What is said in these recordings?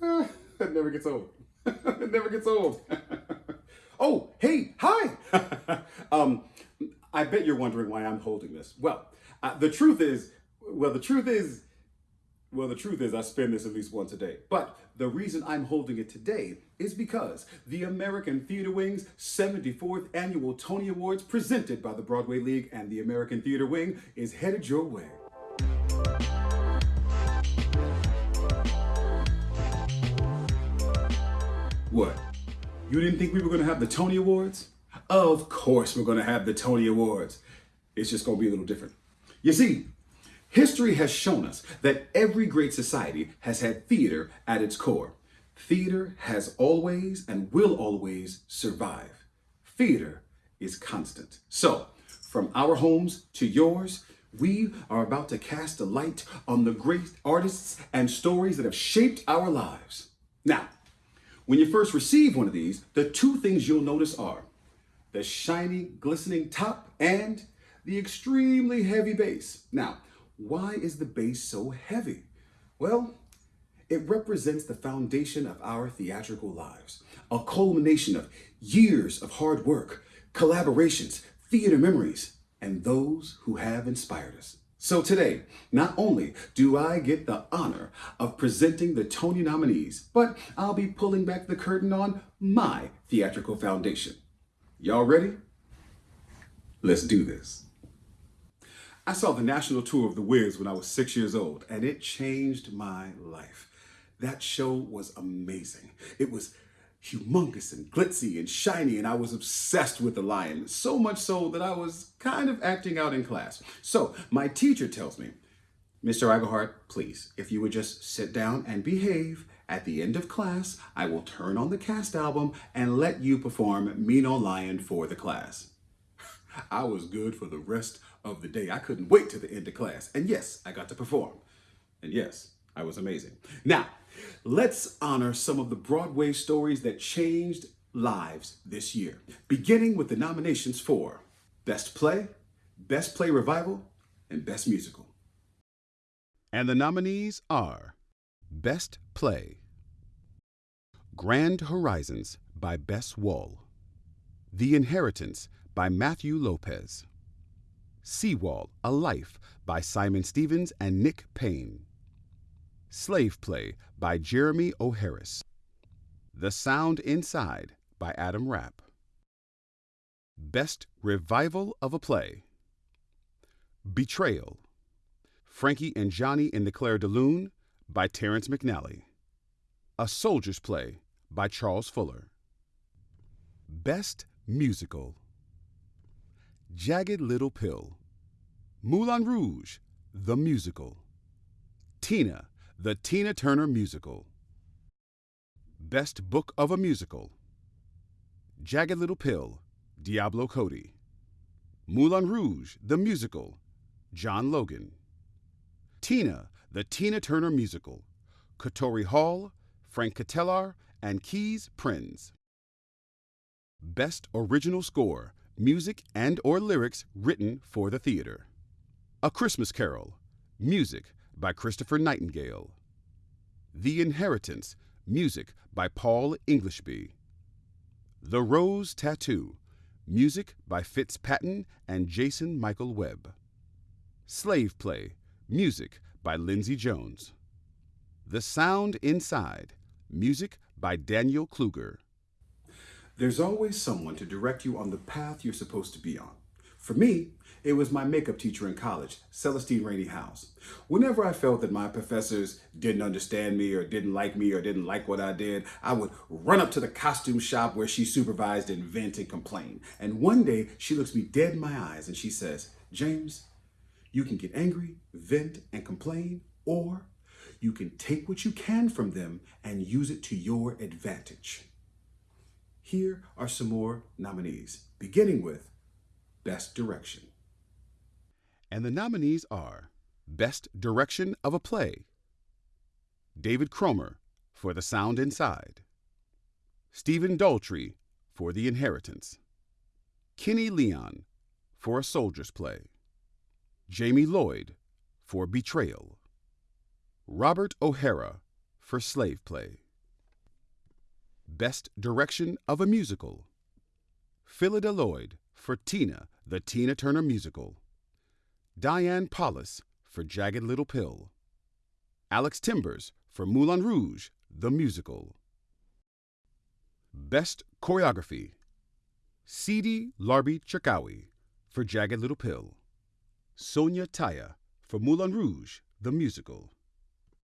that never gets old. it never gets old. oh, hey, hi. um, I bet you're wondering why I'm holding this. Well, uh, the truth is, well, the truth is, well, the truth is I spend this at least once a day. But the reason I'm holding it today is because the American Theater Wing's 74th Annual Tony Awards presented by the Broadway League and the American Theater Wing is headed your way. What? You didn't think we were going to have the Tony Awards? Of course we're going to have the Tony Awards. It's just going to be a little different. You see, history has shown us that every great society has had theater at its core. Theater has always and will always survive. Theater is constant. So, from our homes to yours, we are about to cast a light on the great artists and stories that have shaped our lives. Now, when you first receive one of these, the two things you'll notice are the shiny, glistening top and the extremely heavy base. Now, why is the base so heavy? Well, it represents the foundation of our theatrical lives, a culmination of years of hard work, collaborations, theater memories, and those who have inspired us. So today, not only do I get the honor of presenting the Tony nominees, but I'll be pulling back the curtain on my theatrical foundation. Y'all ready? Let's do this. I saw the national tour of The Wiz when I was six years old, and it changed my life. That show was amazing. It was humongous and glitzy and shiny, and I was obsessed with the lion, so much so that I was kind of acting out in class. So my teacher tells me, Mr. Iglehart, please, if you would just sit down and behave, at the end of class, I will turn on the cast album and let you perform Mean Old Lion for the class. I was good for the rest of the day. I couldn't wait to the end of class. And yes, I got to perform. And yes, I was amazing. Now, let's honor some of the Broadway stories that changed lives this year, beginning with the nominations for Best Play, Best Play Revival, and Best Musical. And the nominees are Best Play Grand Horizons by Bess Wohl, The Inheritance by Matthew Lopez, Seawall, A Life by Simon Stephens and Nick Payne, Slave Play by Jeremy O. Harris. The Sound Inside by Adam Rapp, Best Revival of a Play, Betrayal, Frankie and Johnny in the Clair de Lune by Terrence McNally, A Soldier's Play by Charles Fuller, Best Musical, Jagged Little Pill, Moulin Rouge, the musical, Tina, the Tina Turner musical, Best Book of a Musical, Jagged Little Pill, Diablo Cody, Moulin Rouge, the musical, John Logan, Tina, the Tina Turner musical, Katori Hall, Frank Ketelaar, and Kees Prins. Best Original Score, Music and or Lyrics written for the theater. A Christmas Carol, Music by Christopher Nightingale. The Inheritance, Music by Paul Englishby. The Rose Tattoo, Music by Fitz Patton and Jason Michael Webb. Slave Play, Music by Lindsay Jones. The Sound Inside, Music by Daniel Kluger. There's always someone to direct you on the path you're supposed to be on. For me, it was my makeup teacher in college, Celestine Rainey House. Whenever I felt that my professors didn't understand me or didn't like me or didn't like what I did, I would run up to the costume shop where she supervised and vent and complain. And one day she looks me dead in my eyes and she says, James, you can get angry, vent, and complain, or you can take what you can from them and use it to your advantage. Here are some more nominees, beginning with Best Direction. And the nominees are Best Direction of a Play, David Cromer for The Sound Inside, Stephen Daldry for The Inheritance, Kenny Leon for A Soldier's Play, Jamie Lloyd for Betrayal, Robert O'Hara for Slave Play. Best Direction of a Musical. Phyllida Lloyd for Tina, the Tina Turner Musical. Diane Paulus for Jagged Little Pill. Alex Timbers for Moulin Rouge, the Musical. Best Choreography. Sidi Larbi Cherkaoui for Jagged Little Pill. Sonya Tayeh for Moulin Rouge, the Musical.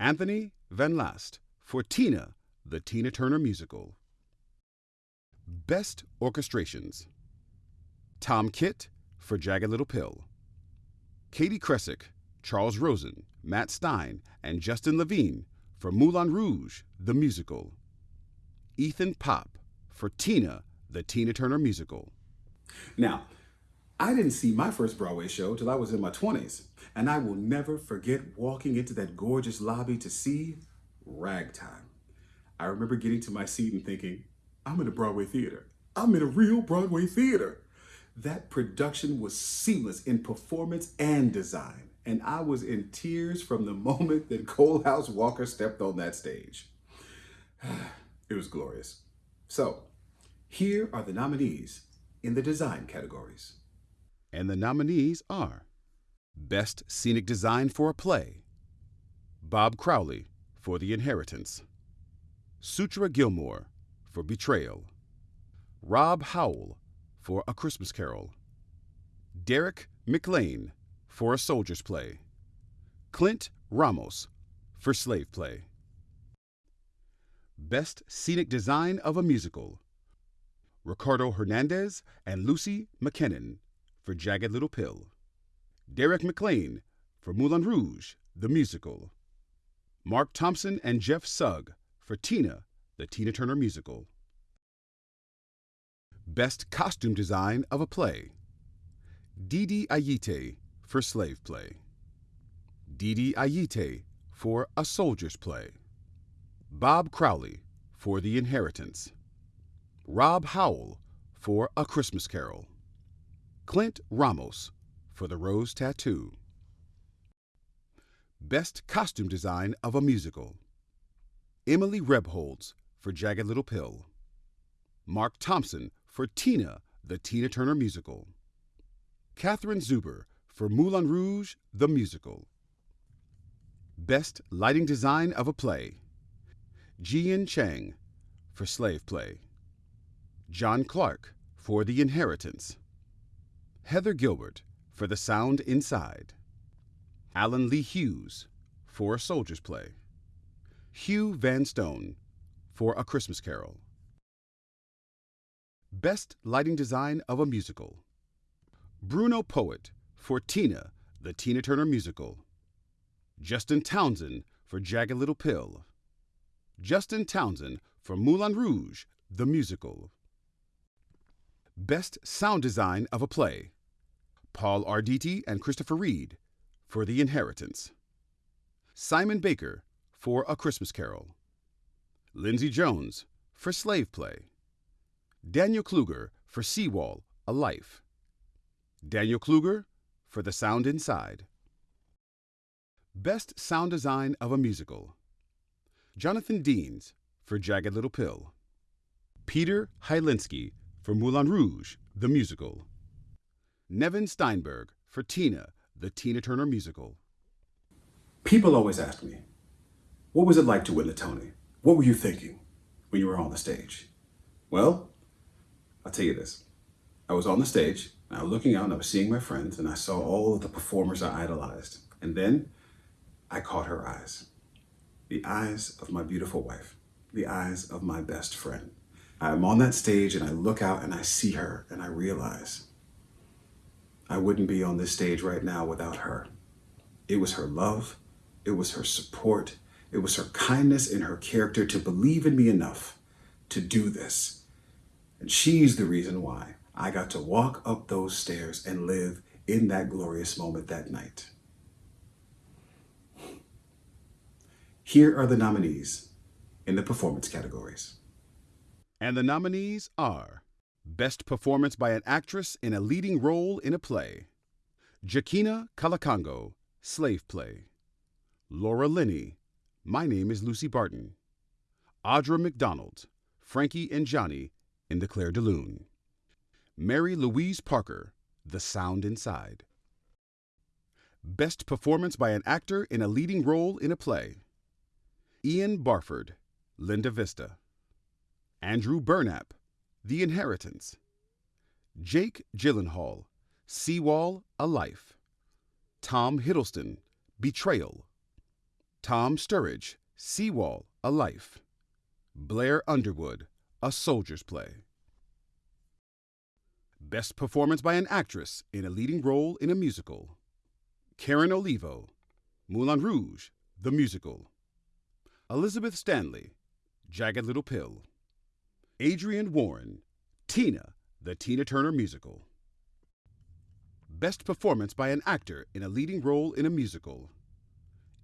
Anthony Van Laast for Tina, the Tina Turner Musical. Best Orchestrations. Tom Kitt for Jagged Little Pill. Katie Kresek, Charles Rosen, Matt Stine, and Justin Levine for Moulin Rouge, the Musical. Ethan Popp for Tina, the Tina Turner Musical. Now, I didn't see my first Broadway show till I was in my 20s, and I will never forget walking into that gorgeous lobby to see Ragtime. I remember getting to my seat and thinking, I'm in a Broadway theater. I'm in a real Broadway theater. That production was seamless in performance and design, and I was in tears from the moment that Coalhouse Walker stepped on that stage. It was glorious. So, here are the nominees in the design categories. And the nominees are Best Scenic Design for a Play, Bob Crowley for The Inheritance, Soutra Gilmour for Betrayal, Rob Howell for A Christmas Carol, Derek McLane for A Soldier's Play, Clint Ramos for Slave Play. Best Scenic Design of a Musical, Riccardo Hernandez and Lucy Mackinnon for Jagged Little Pill, Derek McLane for Moulin Rouge, the Musical, Mark Thompson and Jeff Sugg for Tina, the Tina Turner Musical. Best Costume Design of a Play, Dede Ayite for Slave Play, Dede Ayite for A Soldier's Play, Bob Crowley for The Inheritance, Rob Howell for A Christmas Carol, Clint Ramos for The Rose Tattoo. Best Costume Design of a Musical, Emily Rebholz for Jagged Little Pill, Mark Thompson for Tina, the Tina Turner Musical, Catherine Zuber for Moulin Rouge, the Musical. Best Lighting Design of a Play, Jiyoun Chang for Slave Play, Jon Clark for The Inheritance, Heather Gilbert for The Sound Inside, Allen Lee Hughes for A Soldier's Play, Hugh Vanstone for A Christmas Carol. Best Lighting Design of a Musical, Bruno Poet for Tina, the Tina Turner Musical, Justin Townsend for Jagged Little Pill, Justin Townsend for Moulin Rouge, the Musical. Best Sound Design of a Play, Paul Arditi and Christopher Reid for The Inheritance, Simon Baker for A Christmas Carol, Lindsay Jones for Slave Play, Daniel Kluger for Seawall, A Life, Daniel Kluger for The Sound Inside. Best Sound Design of a Musical, Jonathan Deans for Jagged Little Pill, Peter Hylenski for Moulin Rouge, the Musical, Nevin Steinberg for Tina, the Tina Turner Musical. People always ask me, what was it like to win the Tony? What were you thinking when you were on the stage? Well, I'll tell you this. I was on the stage, and I was looking out, and I was seeing my friends, and I saw all of the performers I idolized. And then I caught her eyes. The eyes of my beautiful wife. The eyes of my best friend. I'm on that stage, and I look out, and I see her, and I realize I wouldn't be on this stage right now without her. It was her love, it was her support, it was her kindness and her character to believe in me enough to do this. And she's the reason why I got to walk up those stairs and live in that glorious moment that night. Here are the nominees in the performance categories. And the nominees are Best Performance by an Actress in a Leading Role in a Play, Joaquina Kalukango, Slave Play, Laura Linney, My Name is Lucy Barton. Audra McDonald, Frankie and Johnny in The Clair de Lune. Mary Louise Parker, The Sound Inside. Best Performance by an Actor in a Leading Role in a Play. Ian Barford, Linda Vista. Andrew Burnap, The Inheritance. Jake Gyllenhaal, Seawall, A Life. Tom Hiddleston, Betrayal. Tom Sturridge, Seawall, A Life. Blair Underwood, A Soldier's Play. Best Performance by an Actress in a Leading Role in a Musical. Karen Olivo, Moulin Rouge, The Musical. Elizabeth Stanley, Jagged Little Pill. Adrienne Warren, Tina, The Tina Turner Musical. Best Performance by an Actor in a Leading Role in a Musical.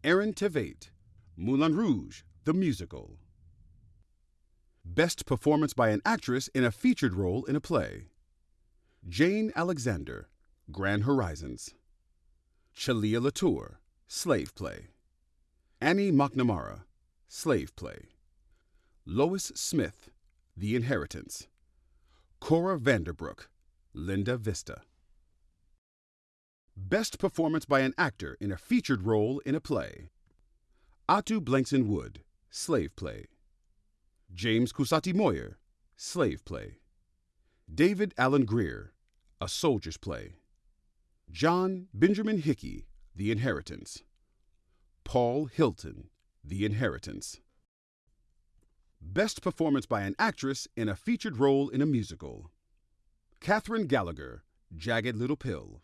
Aaron Tveit, Moulin Rouge, The Musical. Best Performance by an Actress in a Featured Role in a Play. Jane Alexander, Grand Horizons. Chalia Latour, Slave Play. Annie McNamara, Slave Play. Lois Smith, The Inheritance. Cora Vander Broek, Linda Vista. Best Performance by an Actor in a Featured Role in a Play. Ato Blankson Wood, Slave Play. James Cusati Moyer, Slave Play. David Alan Grier, A Soldier's Play. John Benjamin Hickey, The Inheritance. Paul Hilton, The Inheritance. Best Performance by an Actress in a Featured Role in a Musical. Kathryn Gallagher, Jagged Little Pill.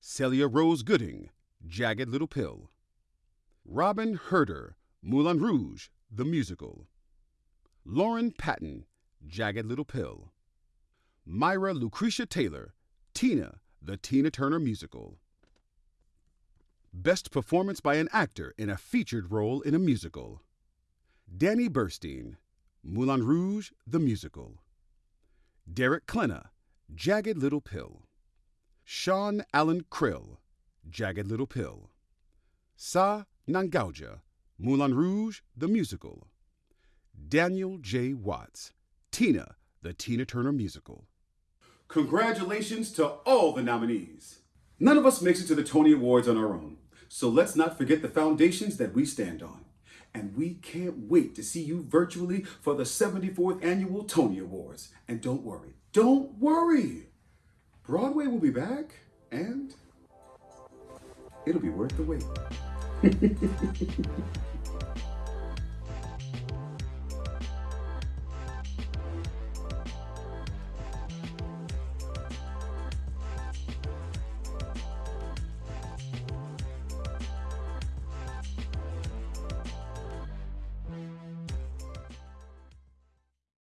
Celia Rose Gooding, Jagged Little Pill. Robyn Hurder, Moulin Rouge, The Musical. Lauren Patten, Jagged Little Pill. Myra Lucretia Taylor, Tina, The Tina Turner Musical. Best Performance by an Actor in a Featured Role in a Musical. Danny Burstein, Moulin Rouge, The Musical. Derek Klena, Jagged Little Pill. Sean Allan Krill, Jagged Little Pill. Sahr Ngaujah, Moulin Rouge, The Musical. Daniel J. Watts, Tina, The Tina Turner Musical. Congratulations to all the nominees. None of us makes it to the Tony Awards on our own, so let's not forget the foundations that we stand on. And we can't wait to see you virtually for the 74th Annual Tony Awards. And don't worry, don't worry. Broadway will be back, and it'll be worth the wait.